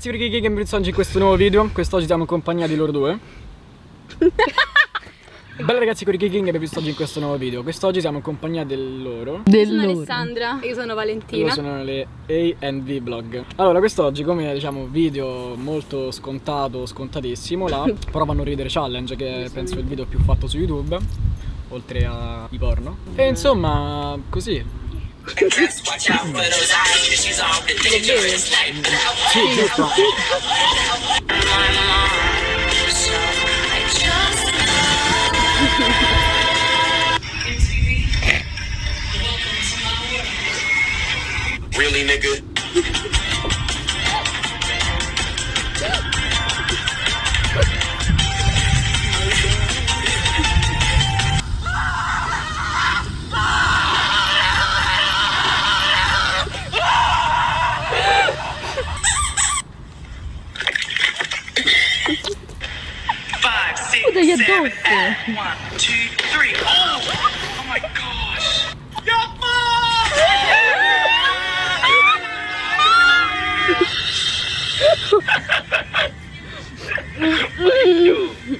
ragazzi per chi che mi oggi in questo nuovo video. Quest'oggi siamo in compagnia di loro due. Bella ragazzi con i King che visto oggi in questo nuovo video. Quest'oggi siamo in compagnia del loro. Del sono loro. Alessandra. E io sono Valentina. Loro sono le A&V Vlog Allora quest'oggi come diciamo video molto scontato, scontatissimo La prova a non ridere challenge che penso è il video più fatto su YouTube Oltre ai porno. E insomma così Watch out for those eyes, she's all dangerous. Really, nigga? seven, and one, two, three. Oh, oh my gosh. Yumma! Let's.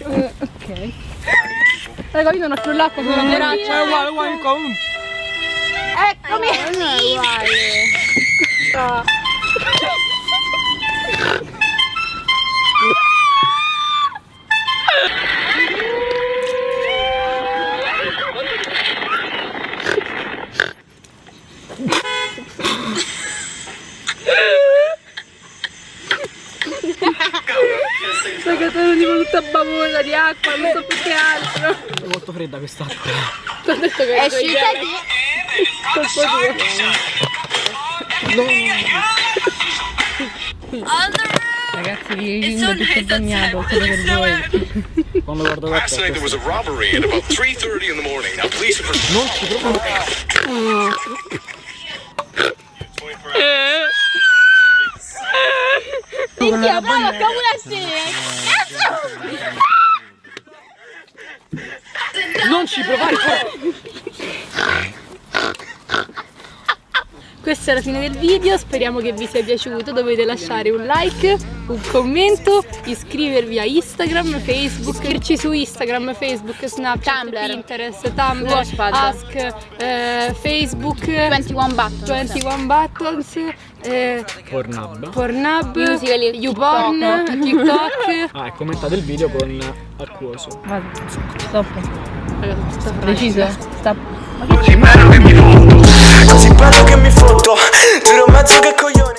Uh, ok. Raga, io non ho più l'acqua con la borraccia. È uguale, uguale, uguale. Uguale. No. Sai che sono tipo tutta babolla di acqua, non so più che altro. È molto fredda quest'acqua. Ti ho detto che è uscita di colpo tuo. Ragazzi, vi ringo tutto bagnato, solo per voi. Quando guardo la Last night there was a robbery at about 3.30 in the morning. Now police have... Non ci bravo, cavolasse! Non ci provare, Questa è la fine del video, speriamo che vi sia piaciuto, dovete lasciare un like, un commento, iscrivervi a Instagram, Facebook, iscriverci su Instagram, Facebook, Snapchat, Tumblr. Pinterest, Tumblr, Watchpad. Ask, eh, Facebook, 21 Buttons 21 Buttons, eh, Pornhub. Pornhub, Musical.ly, YouPorn, TikTok. Ah, e commentate il video con Acquoso. Vado. Stop. Fragile. Deciso? Stop. Così bello che mi foto Così bello che mi foto Giuro mezzo che coglione